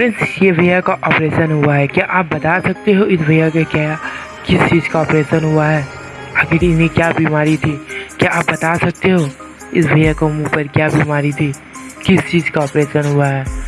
Friends ये भैया का ऑपरेशन हुआ है। क्या आप बता सकते हो इस भैया के क्या, किस चीज़ का ऑपरेशन हुआ है? आखिर तो इन्हें क्या बीमारी थी? क्या आप बता सकते हो? इस भैया को मुँह पर क्या बीमारी थी? किस चीज़ का ऑपरेशन हुआ है?